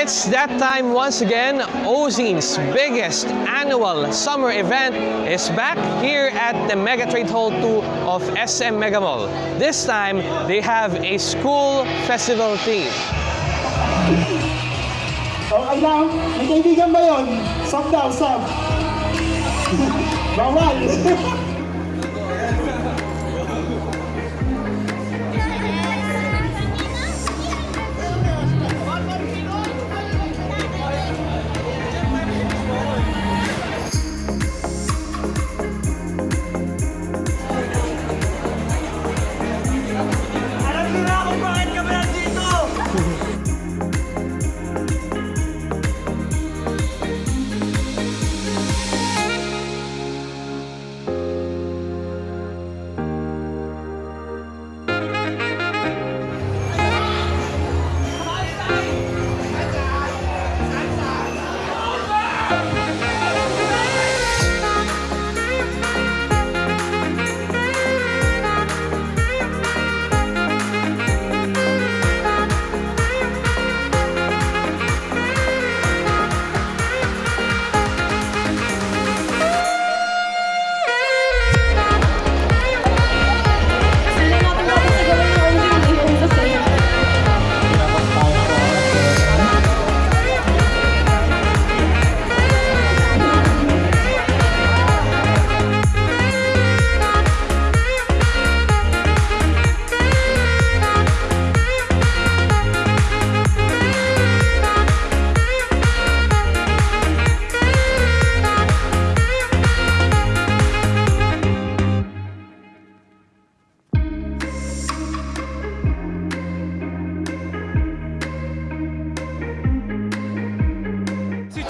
It's that time once again. Ozine's biggest annual summer event is back here at the Mega Trade Hall 2 of SM Mega Mall. This time, they have a school festival theme. Oh, kaibigan ba yun? Daw. Bawal. 嗯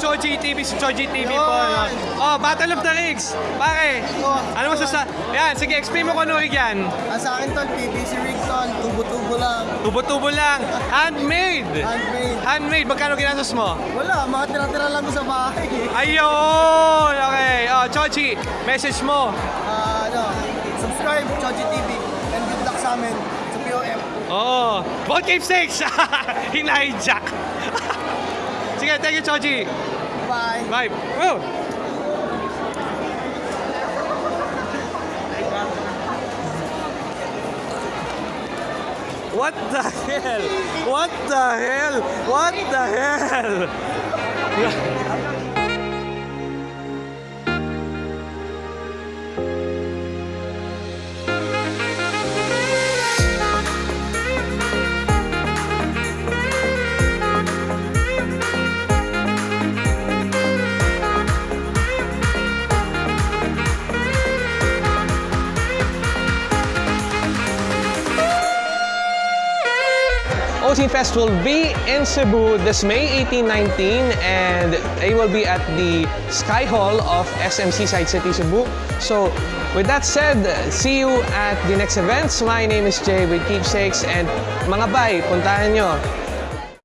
Choji TV, si Choji TV po. Ano. Oh, Battle of the Rigs. Pare, ano mo sa... Yan, sige, explain mo kung ano rig yan. Ah, sa akin tol, PVC rig tol, tubo-tubo lang, Tubo-tubo lang. Handmade. handmade. Handmade. Magkano ginastos mo? Wala, mga tira-tira lang ko sa bahay. Ayun! Okay. Oh, Choji, message mo. Ah, ano, subscribe, Choji TV, and good luck sa amin sa POM. Oo. Ball Cave 6! Hinahijack. Sige, thank you, Choji. Bye! Bye. Woo! What the hell? What the hell? What the hell? Ozine Fest will be in Cebu this May 18-19 and it will be at the Sky Hall of SM Seaside City, Cebu. So with that said, see you at the next events. My name is Jay with Keepsakes and mga bay, puntahan nyo